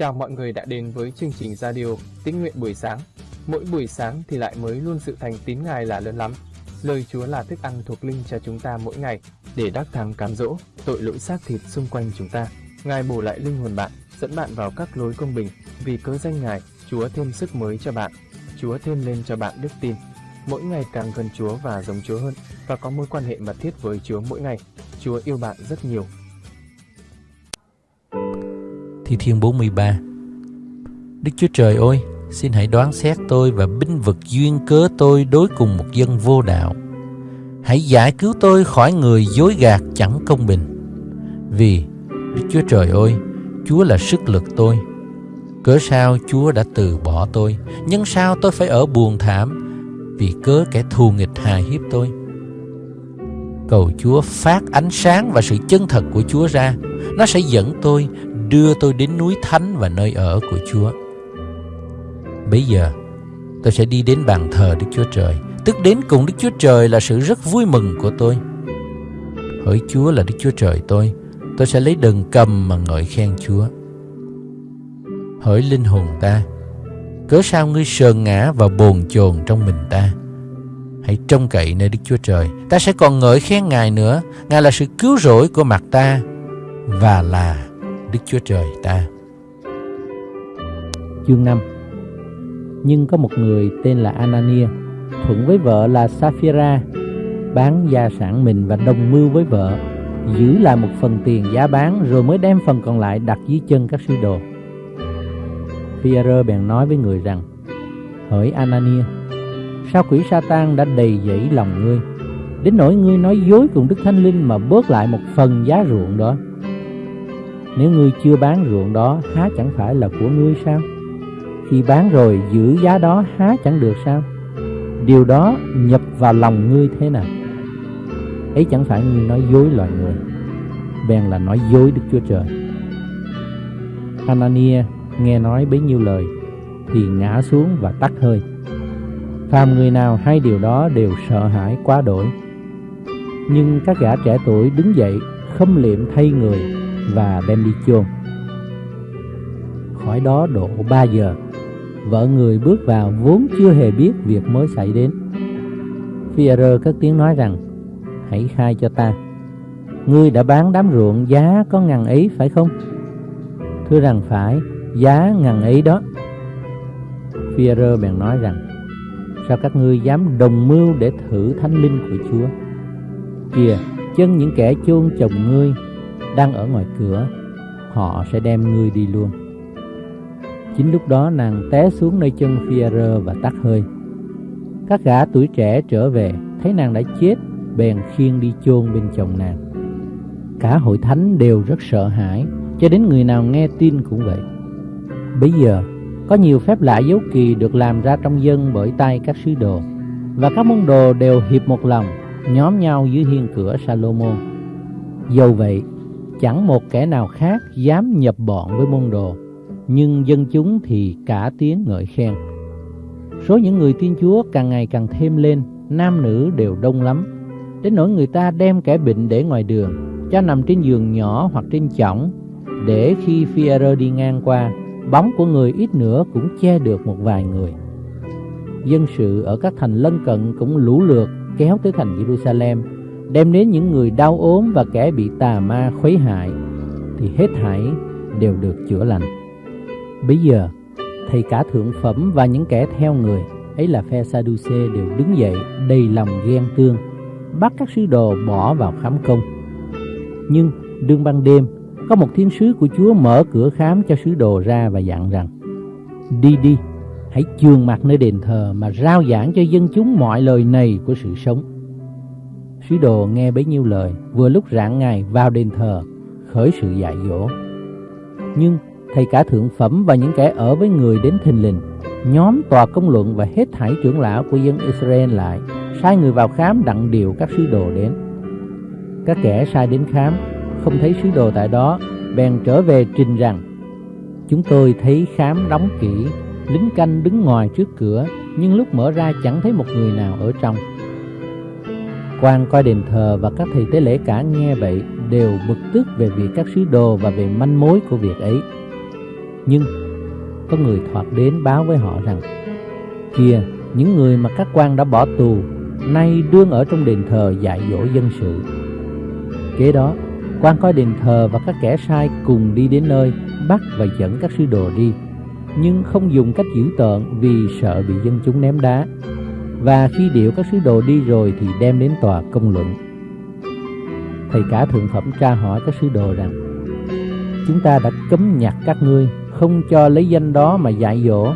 Chào mọi người đã đến với chương trình radio Tín nguyện buổi sáng. Mỗi buổi sáng thì lại mới luôn sự thành tín Ngài là lớn lắm. Lời Chúa là thức ăn thuộc linh cho chúng ta mỗi ngày để đắc thắng cám dỗ tội lỗi xác thịt xung quanh chúng ta. Ngài bổ lại linh hồn bạn, dẫn bạn vào các lối công bình. Vì cớ danh Ngài, Chúa thêm sức mới cho bạn. Chúa thêm lên cho bạn đức tin. Mỗi ngày càng gần Chúa và giống Chúa hơn và có mối quan hệ mật thiết với Chúa mỗi ngày. Chúa yêu bạn rất nhiều Thi Thiên 43 Đức Chúa Trời ơi, xin hãy đoán xét tôi và binh vực duyên cớ tôi đối cùng một dân vô đạo. Hãy giải cứu tôi khỏi người dối gạt chẳng công bình. Vì, Đức Chúa Trời ơi, Chúa là sức lực tôi. Cớ sao Chúa đã từ bỏ tôi, nhưng sao tôi phải ở buồn thảm vì cớ kẻ thù nghịch hà hiếp tôi. Cầu Chúa phát ánh sáng và sự chân thật của Chúa ra. Nó sẽ dẫn tôi đưa tôi đến núi thánh và nơi ở của Chúa. Bây giờ, tôi sẽ đi đến bàn thờ Đức Chúa Trời, tức đến cùng Đức Chúa Trời là sự rất vui mừng của tôi. Hỡi Chúa là Đức Chúa Trời tôi, tôi sẽ lấy đờn cầm mà ngợi khen Chúa. Hỡi linh hồn ta, cớ sao ngươi sờn ngã và bồn chồn trong mình ta? Hãy trông cậy nơi Đức Chúa Trời, ta sẽ còn ngợi khen Ngài nữa, Ngài là sự cứu rỗi của mặt ta và là Đức Chúa Trời ta. Chương 5 Nhưng có một người tên là Anania, thuận với vợ là Sapphira, bán gia sản mình và đồng mưu với vợ, giữ lại một phần tiền giá bán rồi mới đem phần còn lại đặt dưới chân các sứ đồ. Phi-e-rơ bèn nói với người rằng, Hỡi Anania, sao quỷ Satan đã đầy dẫy lòng ngươi, đến nỗi ngươi nói dối cùng Đức Thánh Linh mà bớt lại một phần giá ruộng đó. Nếu ngươi chưa bán ruộng đó, há chẳng phải là của ngươi sao? Khi bán rồi, giữ giá đó, há chẳng được sao? Điều đó nhập vào lòng ngươi thế nào? Ấy chẳng phải ngươi nói dối loài người Bèn là nói dối Đức Chúa Trời Anania nghe nói bấy nhiêu lời, Thì ngã xuống và tắt hơi Phàm người nào hay điều đó đều sợ hãi quá đổi Nhưng các gã trẻ tuổi đứng dậy, Khâm liệm thay người và đem đi chôn. Khỏi đó độ 3 giờ, vợ người bước vào vốn chưa hề biết việc mới xảy đến. Pierre cất tiếng nói rằng, hãy khai cho ta, ngươi đã bán đám ruộng giá có ngàn ấy phải không? Thưa rằng phải, giá ngàn ấy đó. Phira bèn nói rằng, sao các ngươi dám đồng mưu để thử thánh linh của Chúa? Kìa, chân những kẻ chôn chồng ngươi đang ở ngoài cửa, họ sẽ đem ngươi đi luôn. Chính lúc đó nàng té xuống nơi chân Fierre và tắt hơi. Các gã tuổi trẻ trở về, thấy nàng đã chết, bèn khiêng đi chôn bên chồng nàng. Cả hội thánh đều rất sợ hãi, cho đến người nào nghe tin cũng vậy. Bây giờ, có nhiều phép lạ dấu kỳ được làm ra trong dân bởi tay các sứ đồ, và các môn đồ đều hiệp một lòng, nhóm nhau dưới hiên cửa Salomon dầu vậy chẳng một kẻ nào khác dám nhập bọn với môn đồ, nhưng dân chúng thì cả tiếng ngợi khen. Số những người tin Chúa càng ngày càng thêm lên, nam nữ đều đông lắm, đến nỗi người ta đem kẻ bệnh để ngoài đường, cho nằm trên giường nhỏ hoặc trên chõng, để khi phi đi ngang qua, bóng của người ít nữa cũng che được một vài người. Dân sự ở các thành lân cận cũng lũ lượt kéo tới thành Jerusalem đem đến những người đau ốm và kẻ bị tà ma khuấy hại thì hết thảy đều được chữa lành. Bây giờ, thầy cả thượng phẩm và những kẻ theo người ấy là phe Sadduce đều đứng dậy đầy lòng ghen tương, bắt các sứ đồ bỏ vào khám công. Nhưng đương ban đêm, có một thiên sứ của Chúa mở cửa khám cho sứ đồ ra và dặn rằng: Đi đi, hãy trường mặt nơi đền thờ mà rao giảng cho dân chúng mọi lời này của sự sống Sứ đồ nghe bấy nhiêu lời, vừa lúc rạng ngày vào đền thờ, khởi sự dạy dỗ. Nhưng thầy cả thượng phẩm và những kẻ ở với người đến thình lình, nhóm tòa công luận và hết thảy trưởng lão của dân Israel lại, sai người vào khám đặng điều các sứ đồ đến. Các kẻ sai đến khám, không thấy sứ đồ tại đó, bèn trở về trình rằng, Chúng tôi thấy khám đóng kỹ, lính canh đứng ngoài trước cửa, nhưng lúc mở ra chẳng thấy một người nào ở trong quan coi đền thờ và các thầy tế lễ cả nghe vậy đều bực tức về việc các sứ đồ và về manh mối của việc ấy. Nhưng có người thoạt đến báo với họ rằng Kìa, những người mà các quan đã bỏ tù Nay đương ở trong đền thờ dạy dỗ dân sự Kế đó, quan coi đền thờ và các kẻ sai cùng đi đến nơi Bắt và dẫn các sứ đồ đi Nhưng không dùng cách dữ tợn vì sợ bị dân chúng ném đá và khi điệu các sứ đồ đi rồi thì đem đến tòa công luận. Thầy cả thượng phẩm tra hỏi các sứ đồ rằng, Chúng ta đã cấm nhặt các ngươi, Không cho lấy danh đó mà dạy dỗ.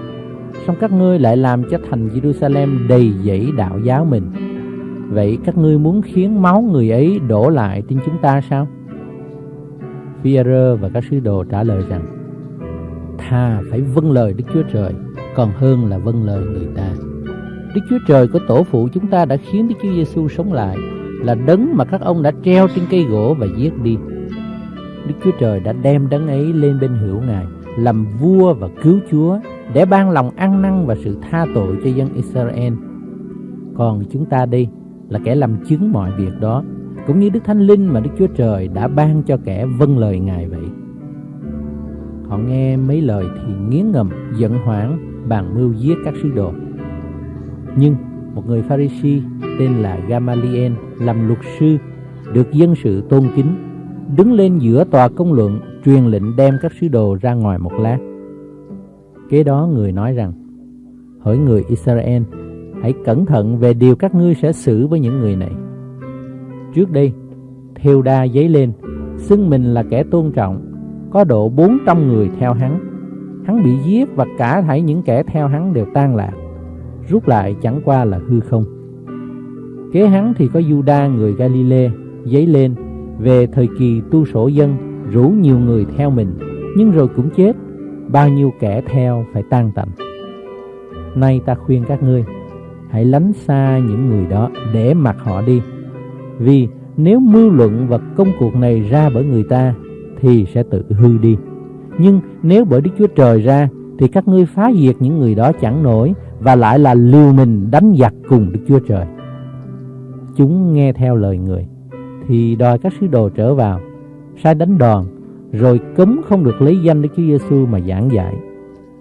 Song các ngươi lại làm cho thành Jerusalem đầy dẫy đạo giáo mình. Vậy các ngươi muốn khiến máu người ấy đổ lại trên chúng ta sao? Phi-e-rơ và các sứ đồ trả lời rằng, Thà phải vâng lời Đức Chúa Trời, Còn hơn là vâng lời người ta. Đức Chúa Trời của tổ phụ chúng ta đã khiến Đức Chúa Giêsu sống lại Là đấng mà các ông đã treo trên cây gỗ và giết đi. Đức Chúa Trời đã đem đấng ấy lên bên hữu Ngài Làm vua và cứu Chúa Để ban lòng ăn năn và sự tha tội cho dân Israel. Còn chúng ta đây là kẻ làm chứng mọi việc đó Cũng như Đức Thánh Linh mà Đức Chúa Trời đã ban cho kẻ vâng lời Ngài vậy. Họ nghe mấy lời thì nghiến ngầm, giận hoảng, bàn mưu giết các sứ đồ. Nhưng một người Pharisee tên là Gamaliel làm luật sư, Được dân sự tôn kính, Đứng lên giữa tòa công luận, Truyền lệnh đem các sứ đồ ra ngoài một lát Kế đó người nói rằng, Hỡi người Israel, Hãy cẩn thận về điều các ngươi sẽ xử với những người này. Trước đây, Theo đa giấy lên, Xưng mình là kẻ tôn trọng, Có độ 400 người theo hắn. Hắn bị giết và cả thảy những kẻ theo hắn đều tan lạc. Rút lại chẳng qua là hư không Kế hắn thì có Juda người Galilee Giấy lên, về thời kỳ tu sổ dân, Rủ nhiều người theo mình, Nhưng rồi cũng chết, Bao nhiêu kẻ theo phải tan tành Nay ta khuyên các ngươi, hãy lánh xa những người đó để mặc họ đi. Vì nếu mưu luận và công cuộc này ra bởi người ta, thì sẽ tự hư đi. Nhưng nếu bởi Đức Chúa Trời ra thì các ngươi phá diệt những người đó chẳng nổi và lại là liều mình đánh giặc cùng Đức Chúa Trời. Chúng nghe theo lời người thì đòi các sứ đồ trở vào, sai đánh đòn rồi cấm không được lấy danh Đức Chúa Giêsu mà giảng dạy.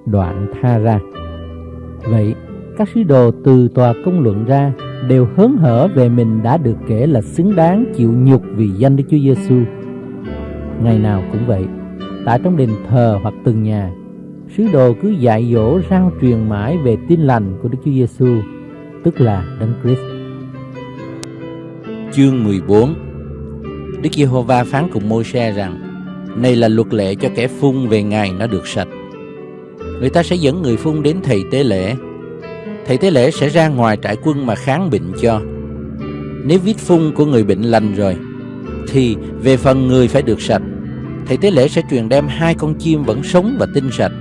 Đoạn tha ra. Vậy các sứ đồ từ tòa công luận ra đều hớn hở về mình đã được kể là xứng đáng chịu nhục vì danh Đức Chúa Giêsu. Ngày nào cũng vậy, tại trong đền thờ hoặc từng nhà, sứ đồ cứ dạy dỗ rao truyền mãi về tin lành của Đức Chúa Giêsu, tức là Đấng Christ. Chương 14 Đức Giê-hô-va phán cùng Môi-se rằng Này là luật lệ cho kẻ phun về ngày nó được sạch Người ta sẽ dẫn người phun đến thầy tế lễ thầy tế lễ sẽ ra ngoài trại quân mà kháng bệnh cho. Nếu vết phun của người bệnh lành rồi, thì về phần người phải được sạch. Thầy tế lễ sẽ truyền đem hai con chim vẫn sống và tinh sạch,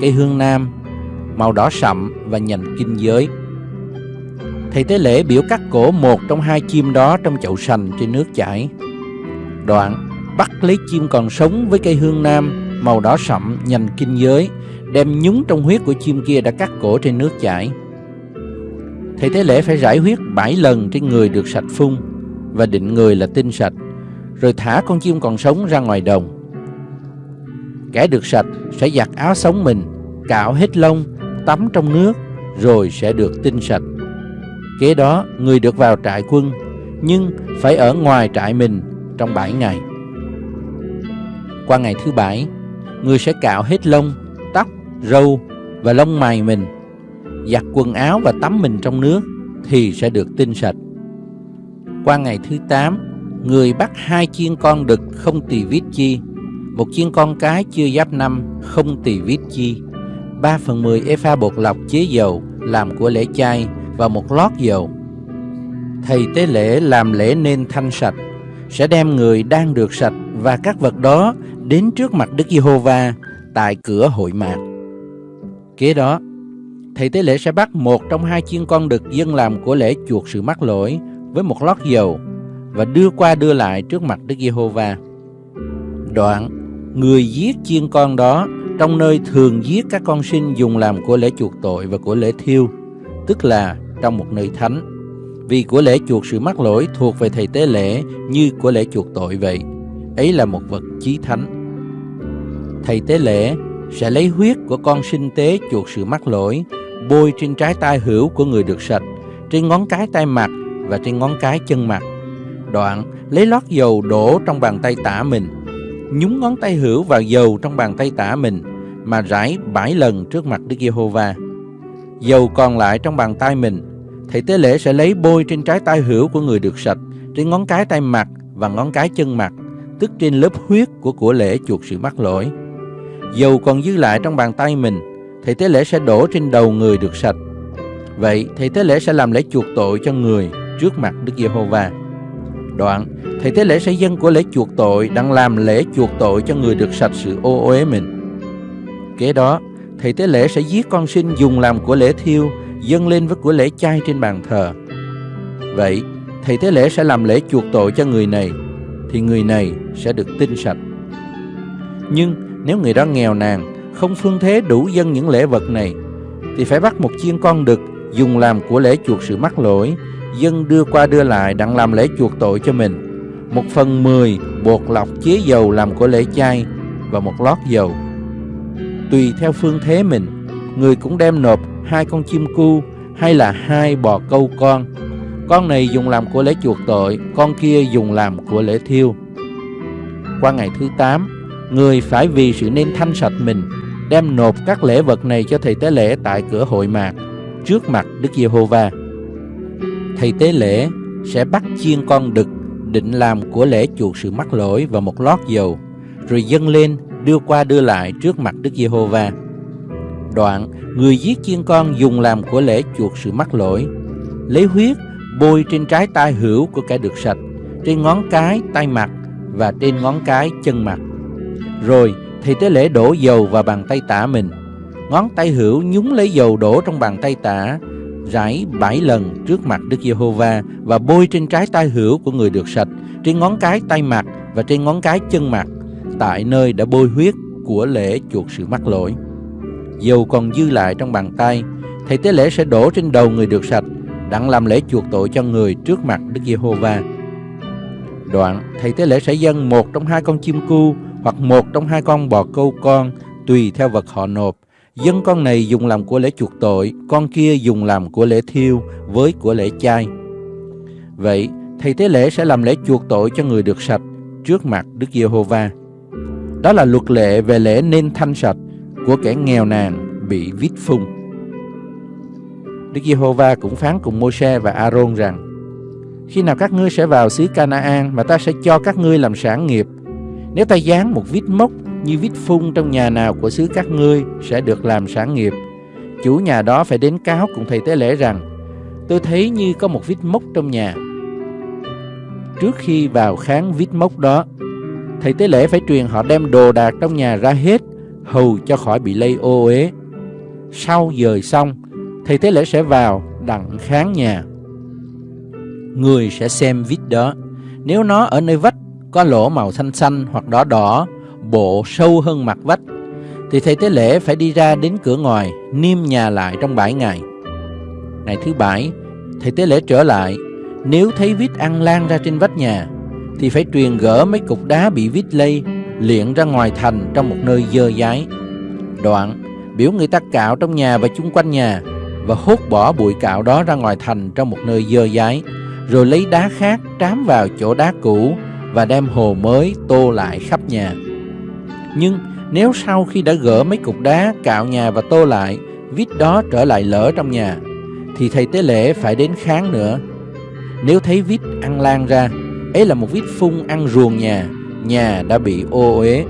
cây hương nam, màu đỏ sậm và nhành kinh giới. Thầy tế lễ biểu cắt cổ một trong hai chim đó trong chậu sành trên nước chảy. Đoạn bắt lấy chim còn sống với cây hương nam màu đỏ sậm nhành kinh giới, đem nhúng trong huyết của chim kia đã cắt cổ trên nước chảy. Thầy tế lễ phải rải huyết bảy lần trên người được sạch phun và định người là tinh sạch, rồi thả con chim còn sống ra ngoài đồng. Kẻ được sạch sẽ giặt áo sống mình, cạo hết lông, tắm trong nước, rồi sẽ được tinh sạch. Kế đó, người được vào trại quân, nhưng phải ở ngoài trại mình trong bảy ngày. Qua ngày thứ bảy, người sẽ cạo hết lông, tóc, râu và lông mày mình giặt quần áo và tắm mình trong nước thì sẽ được tinh sạch. Qua ngày thứ 8, người bắt hai chiên con đực không tỳ vít chi, một chiên con cái chưa giáp năm không tỳ vít chi, 3 phần 10 epha bột lọc chế dầu làm của lễ chay và một lót dầu. Thầy tế lễ làm lễ nên thanh sạch, sẽ đem người đang được sạch và các vật đó đến trước mặt Đức Giê-hô-va tại cửa hội mạc. Kế đó, thầy tế lễ sẽ bắt một trong hai chiên con đực dân làm của lễ chuộc sự mắc lỗi với một lót dầu và đưa qua đưa lại trước mặt Đức Giê-hô-va. Đoạn, người giết chiên con đó trong nơi thường giết các con sinh dùng làm của lễ chuộc tội và của lễ thiêu, tức là trong một nơi thánh. Vì của lễ chuộc sự mắc lỗi thuộc về thầy tế lễ như của lễ chuộc tội vậy. Ấy là một vật chí thánh. Thầy tế lễ sẽ lấy huyết của con sinh tế chuộc sự mắc lỗi, bôi trên trái tay hữu của người được sạch, trên ngón cái tay mặt và trên ngón cái chân mặt. Đoạn lấy lót dầu đổ trong bàn tay tả mình, nhúng ngón tay hữu vào dầu trong bàn tay tả mình mà rải bảy lần trước mặt Đức Giê-hô-va. Dầu còn lại trong bàn tay mình, thầy tế lễ sẽ lấy bôi trên trái tay hữu của người được sạch, trên ngón cái tay mặt và ngón cái chân mặt, tức trên lớp huyết của của lễ chuộc sự mắc lỗi. Dầu còn dư lại trong bàn tay mình, thầy tế lễ sẽ đổ trên đầu người được sạch. Vậy thầy tế lễ sẽ làm lễ chuộc tội cho người trước mặt Đức Giê-hô-va. Đoạn, thầy tế lễ sẽ dân của lễ chuộc tội đang làm lễ chuộc tội cho người được sạch sự ô uế mình. Kế đó, thầy tế lễ sẽ giết con sinh dùng làm của lễ thiêu, dâng lên với của lễ chay trên bàn thờ. Vậy, thầy tế lễ sẽ làm lễ chuộc tội cho người này, thì người này sẽ được tinh sạch. Nhưng nếu người đó nghèo nàn, không phương thế đủ dân những lễ vật này, thì phải bắt một chiên con đực dùng làm của lễ chuộc sự mắc lỗi, dân đưa qua đưa lại đặng làm lễ chuộc tội cho mình. Một phần mười bột lọc chế dầu làm của lễ chay và một lót dầu. Tùy theo phương thế mình, người cũng đem nộp hai con chim cu hay là hai bò câu con. Con này dùng làm của lễ chuộc tội, con kia dùng làm của lễ thiêu. Qua ngày thứ 8, người phải vì sự nên thanh sạch mình đem nộp các lễ vật này cho thầy tế lễ tại cửa hội mạc trước mặt Đức Giê-hô-va. Thầy tế lễ sẽ bắt chiên con đực định làm của lễ chuộc sự mắc lỗi và một lót dầu, rồi dâng lên đưa qua đưa lại trước mặt Đức Giê-hô-va. Đoạn, người giết chiên con dùng làm của lễ chuộc sự mắc lỗi, lấy huyết bôi trên trái tay hữu của kẻ được sạch, trên ngón cái tay mặt và trên ngón cái chân mặt. Rồi thầy tế lễ đổ dầu vào bàn tay tả mình. Ngón tay hữu nhúng lấy dầu đổ trong bàn tay tả, rải bảy lần trước mặt Đức Giê-hô-va và bôi trên trái tay hữu của người được sạch, trên ngón cái tay mặt và trên ngón cái chân mặt, tại nơi đã bôi huyết của lễ chuộc sự mắc lỗi. Dầu còn dư lại trong bàn tay, thầy tế lễ sẽ đổ trên đầu người được sạch, đặng làm lễ chuộc tội cho người trước mặt Đức Giê-hô-va. Đoạn, thầy tế lễ sẽ dâng một trong hai con chim cu hoặc một trong hai con bò câu con, tùy theo vật họ nộp. Dân con này dùng làm của lễ chuộc tội, con kia dùng làm của lễ thiêu với của lễ chay. Vậy, thầy tế lễ sẽ làm lễ chuộc tội cho người được sạch trước mặt Đức Giê-hô-va. Đó là luật lệ về lễ nên thanh sạch của kẻ nghèo nàn bị vít phung. Đức Giê-hô-va cũng phán cùng Mô-se và A-rôn rằng: Khi nào các ngươi sẽ vào xứ Cana-an mà ta sẽ cho các ngươi làm sản nghiệp, nếu ta dán một vít mốc như vít phun trong nhà nào của xứ các ngươi sẽ được làm sản nghiệp. Chủ nhà đó phải đến cáo cùng thầy tế lễ rằng tôi thấy như có một vít mốc trong nhà. Trước khi vào kháng vít mốc đó, thầy tế lễ phải truyền họ đem đồ đạc trong nhà ra hết hầu cho khỏi bị lây ô uế. Sau dời xong, thầy tế lễ sẽ vào đặng kháng nhà. Người sẽ xem vít đó. Nếu nó ở nơi vách có lỗ màu xanh xanh hoặc đỏ đỏ, bộ sâu hơn mặt vách, thì thầy tế lễ phải đi ra đến cửa ngoài, niêm nhà lại trong bảy ngày. Ngày thứ bảy, thầy tế lễ trở lại, nếu thấy vít ăn lan ra trên vách nhà, thì phải truyền gỡ mấy cục đá bị vít lây, liện ra ngoài thành trong một nơi dơ dái. Đoạn, biểu người ta cạo trong nhà và chung quanh nhà, và hốt bỏ bụi cạo đó ra ngoài thành trong một nơi dơ dái, rồi lấy đá khác trám vào chỗ đá cũ và đem hồ mới tô lại khắp nhà. Nhưng nếu sau khi đã gỡ mấy cục đá cạo nhà và tô lại, vít đó trở lại lỡ trong nhà, thì thầy tế lễ phải đến kháng nữa. Nếu thấy vít ăn lan ra, ấy là một vít phun ăn ruồng nhà, nhà đã bị ô uế.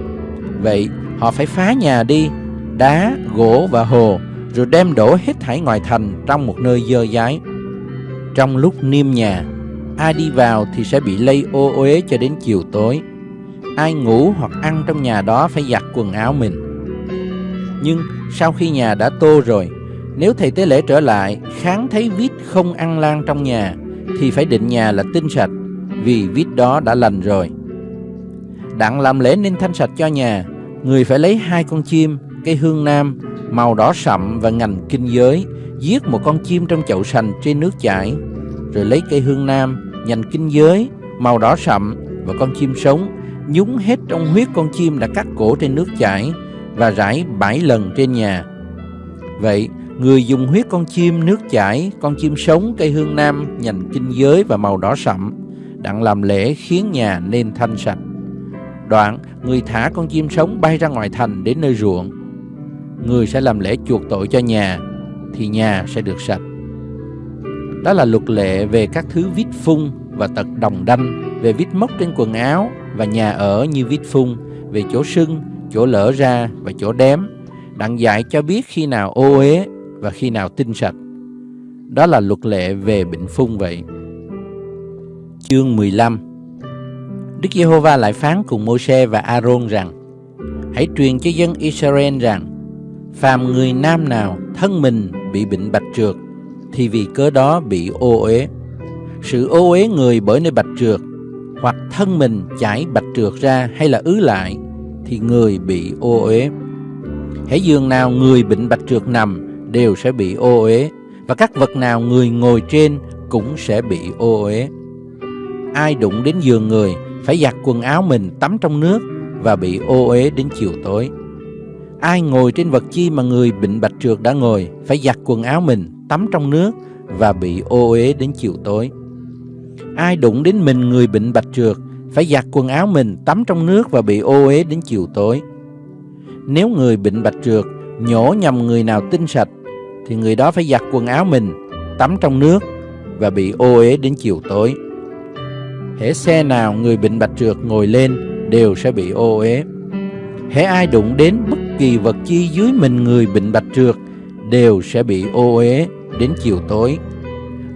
Vậy họ phải phá nhà đi, đá, gỗ và hồ, rồi đem đổ hết thảy ngoài thành trong một nơi dơ dái. Trong lúc niêm nhà, ai đi vào thì sẽ bị lây ô uế cho đến chiều tối. Ai ngủ hoặc ăn trong nhà đó phải giặt quần áo mình. Nhưng sau khi nhà đã tô rồi, nếu thầy tế lễ trở lại kháng thấy vít không ăn lan trong nhà, thì phải định nhà là tinh sạch, vì vít đó đã lành rồi. Đặng làm lễ nên thanh sạch cho nhà, người phải lấy hai con chim, cây hương nam, màu đỏ sậm và ngành kinh giới, giết một con chim trong chậu sành trên nước chảy, rồi lấy cây hương nam, nhành kinh giới màu đỏ sậm và con chim sống nhúng hết trong huyết con chim đã cắt cổ trên nước chảy và rải bảy lần trên nhà. Vậy, người dùng huyết con chim nước chảy, con chim sống, cây hương nam, nhành kinh giới và màu đỏ sậm, đặng làm lễ khiến nhà nên thanh sạch. Đoạn, người thả con chim sống bay ra ngoài thành đến nơi ruộng. Người sẽ làm lễ chuộc tội cho nhà, thì nhà sẽ được sạch. Đó là luật lệ về các thứ vít phun và tật đồng đanh, về vít mốc trên quần áo và nhà ở như vít phun, về chỗ sưng, chỗ lở ra và chỗ đếm, đặng dạy cho biết khi nào ô uế và khi nào tinh sạch. Đó là luật lệ về bệnh phun vậy. Chương 15 Đức Giê-hô-va lại phán cùng Mô-se và A-rôn rằng Hãy truyền cho dân Israel rằng Phàm người nam nào thân mình bị bệnh bạch trượt thì vì cớ đó bị ô uế. Sự ô uế người bởi nơi bạch trượt Hoặc thân mình chảy bạch trượt ra hay là ứ lại, Thì người bị ô uế. Hãy giường nào người bệnh bạch trượt nằm, Đều sẽ bị ô uế, Và các vật nào người ngồi trên cũng sẽ bị ô uế. Ai đụng đến giường người, phải giặt quần áo mình tắm trong nước và bị ô uế đến chiều tối. Ai ngồi trên vật chi mà người bệnh bạch trượt đã ngồi, phải giặt quần áo mình tắm trong nước và bị ô uế đến chiều tối. Ai đụng đến mình người bệnh bạch trượt phải giặt quần áo mình tắm trong nước và bị ô uế đến chiều tối. Nếu người bệnh bạch trượt nhổ nhầm người nào tinh sạch, thì người đó phải giặt quần áo mình, tắm trong nước và bị ô uế đến chiều tối hễ xe nào người bệnh bạch trượt ngồi lên đều sẽ bị ô uế. Hễ ai đụng đến bất kỳ vật chi dưới mình người bệnh bạch trượt đều sẽ bị ô uế đến chiều tối.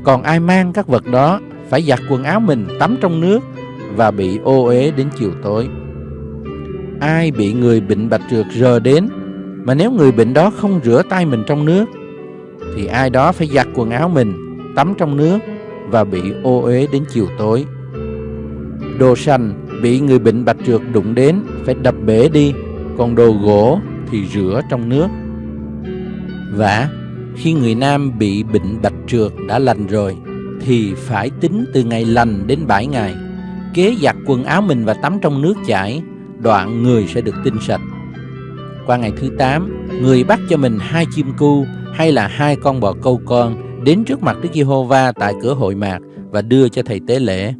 Còn ai mang các vật đó phải giặt quần áo mình tắm trong nước và bị ô uế đến chiều tối. Ai bị người bệnh bạch trượt rờ đến mà nếu người bệnh đó không rửa tay mình trong nước thì ai đó phải giặt quần áo mình tắm trong nước và bị ô uế đến chiều tối. Đồ sành bị người bệnh bạch trượt đụng đến phải đập bể đi, còn đồ gỗ thì rửa trong nước. Và khi người nam bị bệnh bạch trượt đã lành rồi thì phải tính từ ngày lành đến 7 ngày. Kế giặt quần áo mình và tắm trong nước chảy, đoạn người sẽ được tinh sạch. Qua ngày thứ 8, người bắt cho mình hai chim cu hay là hai con bò câu con đến trước mặt Đức Giê-hô-va tại cửa hội mạc và đưa cho thầy tế lễ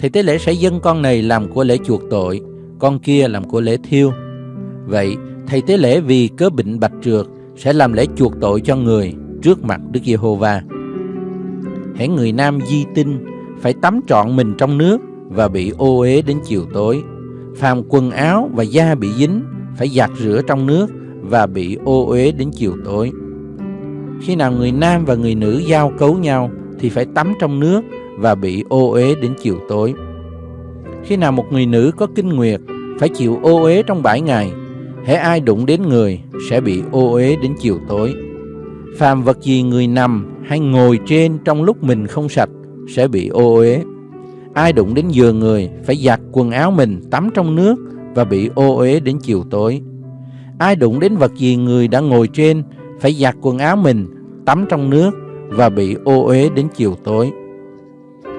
thầy tế lễ sẽ dâng con này làm của lễ chuộc tội, con kia làm của lễ thiêu. Vậy, thầy tế lễ vì cớ bệnh bạch trượt sẽ làm lễ chuộc tội cho người trước mặt Đức Giê-hô-va. Hễ người nam di tinh phải tắm trọn mình trong nước và bị ô uế đến chiều tối. Phàm quần áo và da bị dính phải giặt rửa trong nước và bị ô uế đến chiều tối. Khi nào người nam và người nữ giao cấu nhau thì phải tắm trong nước và bị ô uế đến chiều tối. Khi nào một người nữ có kinh nguyệt phải chịu ô uế trong bảy ngày, hễ ai đụng đến người sẽ bị ô uế đến chiều tối. Phàm vật gì người nằm hay ngồi trên trong lúc mình không sạch sẽ bị ô uế. Ai đụng đến giường người phải giặt quần áo mình tắm trong nước và bị ô uế đến chiều tối. Ai đụng đến vật gì người đã ngồi trên phải giặt quần áo mình tắm trong nước và bị ô uế đến chiều tối.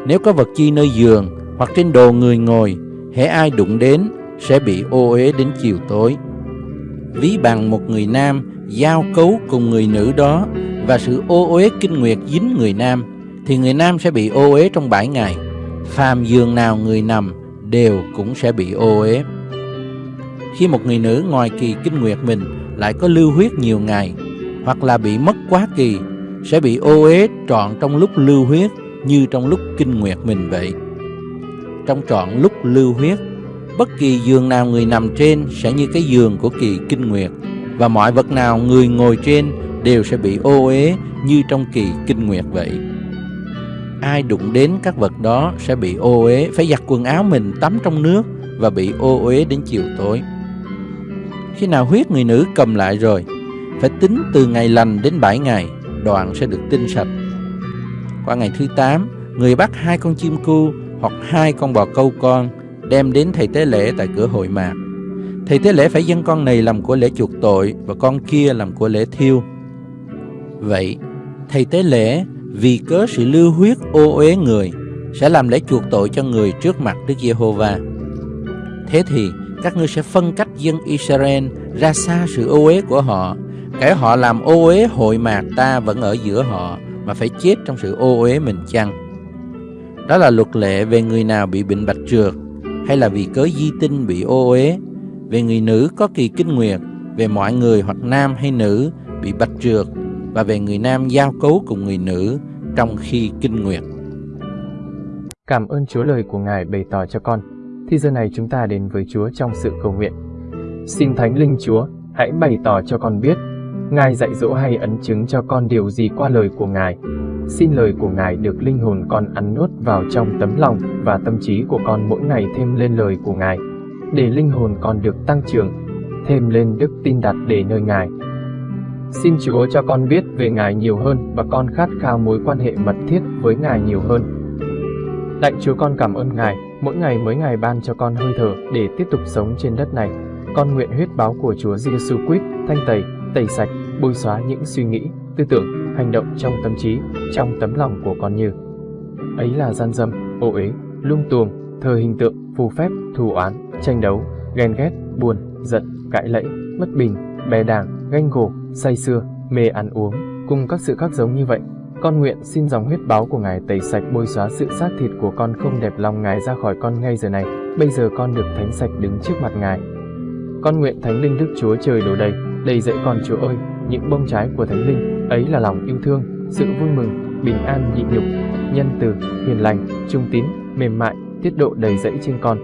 Nếu có vật chi nơi giường hoặc trên đồ người ngồi, hễ ai đụng đến sẽ bị ô uế đến chiều tối. Ví bằng một người nam giao cấu cùng người nữ đó và sự ô uế kinh nguyệt dính người nam, thì người nam sẽ bị ô uế trong bảy ngày. Phàm giường nào người nằm đều cũng sẽ bị ô uế. Khi một người nữ ngoài kỳ kinh nguyệt mình lại có lưu huyết nhiều ngày, hoặc là bị mất quá kỳ, sẽ bị ô uế trọn trong lúc lưu huyết như trong lúc kinh nguyệt mình vậy. Trong trọn lúc lưu huyết, bất kỳ giường nào người nằm trên sẽ như cái giường của kỳ kinh nguyệt và mọi vật nào người ngồi trên đều sẽ bị ô uế như trong kỳ kinh nguyệt vậy. Ai đụng đến các vật đó sẽ bị ô uế, phải giặt quần áo mình tắm trong nước và bị ô uế đến chiều tối. Khi nào huyết người nữ cầm lại rồi, phải tính từ ngày lành đến 7 ngày, đoạn sẽ được tinh sạch qua ngày thứ 8, người bắt hai con chim cu hoặc hai con bò câu con đem đến thầy tế lễ tại cửa hội mạc. Thầy tế lễ phải dâng con này làm của lễ chuộc tội và con kia làm của lễ thiêu. Vậy, thầy tế lễ vì cớ sự lưu huyết ô uế người sẽ làm lễ chuộc tội cho người trước mặt Đức Giê-hô-va. Thế thì các ngươi sẽ phân cách dân Israel ra xa sự ô uế của họ. Kẻ họ làm ô uế hội mạc ta vẫn ở giữa họ, mà phải chết trong sự ô uế mình chăng? Đó là luật lệ về người nào bị bệnh bạch trượt, hay là vì cớ di tinh bị ô uế, về người nữ có kỳ kinh nguyệt, về mọi người hoặc nam hay nữ bị bạch trượt, và về người nam giao cấu cùng người nữ trong khi kinh nguyệt. Cảm ơn Chúa lời của Ngài bày tỏ cho con. Thì giờ này chúng ta đến với Chúa trong sự cầu nguyện. Xin Thánh Linh Chúa, hãy bày tỏ cho con biết, Ngài dạy dỗ hay ấn chứng cho con điều gì qua lời của Ngài. Xin lời của Ngài được linh hồn con ăn nuốt vào trong tấm lòng và tâm trí của con mỗi ngày thêm lên lời của Ngài, để linh hồn con được tăng trưởng, thêm lên đức tin đặt để nơi Ngài. Xin Chúa cho con biết về Ngài nhiều hơn và con khát khao mối quan hệ mật thiết với Ngài nhiều hơn. Lạy Chúa con cảm ơn Ngài, mỗi ngày mới Ngài ban cho con hơi thở để tiếp tục sống trên đất này. Con nguyện huyết báo của Chúa Giêsu Christ thanh tẩy, tẩy sạch, bôi xóa những suy nghĩ, tư tưởng, hành động trong tâm trí, trong tấm lòng của con như ấy là gian dâm, ô uế, lung tuồng, thờ hình tượng, phù phép, thù oán, tranh đấu, ghen ghét, buồn, giận, cãi lẫy, bất bình, bè đảng, ganh gổ, say xưa, mê ăn uống, cùng các sự khác giống như vậy. Con nguyện xin dòng huyết báo của Ngài tẩy sạch bôi xóa sự xác thịt của con không đẹp lòng Ngài ra khỏi con ngay giờ này. Bây giờ con được thánh sạch đứng trước mặt Ngài. Con nguyện Thánh Linh Đức Chúa trời đổ đầy, đầy dậy con Chúa ơi, những bông trái của Thánh Linh, ấy là lòng yêu thương, sự vui mừng, bình an nhịn nhục, nhân từ, hiền lành, trung tín, mềm mại, tiết độ đầy dẫy trên con.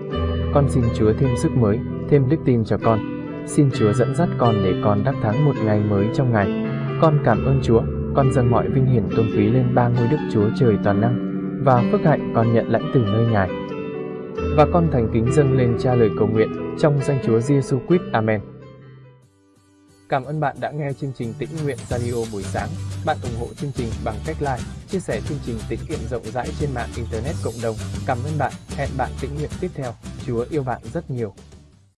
Con xin Chúa thêm sức mới, thêm đức tin cho con. Xin Chúa dẫn dắt con để con đắc thắng một ngày mới trong ngày. Con cảm ơn Chúa, con dâng mọi vinh hiển tôn quý lên ba ngôi Đức Chúa Trời toàn năng và phước hạnh con nhận lãnh từ nơi Ngài. Và con thành kính dâng lên cha lời cầu nguyện trong danh Chúa Giêsu Christ. Amen. Cảm ơn bạn đã nghe chương trình Tĩnh Nguyện Radio buổi sáng. Bạn ủng hộ chương trình bằng cách like, chia sẻ chương trình tĩnh nguyện rộng rãi trên mạng Internet cộng đồng. Cảm ơn bạn. Hẹn bạn tĩnh nguyện tiếp theo. Chúa yêu bạn rất nhiều.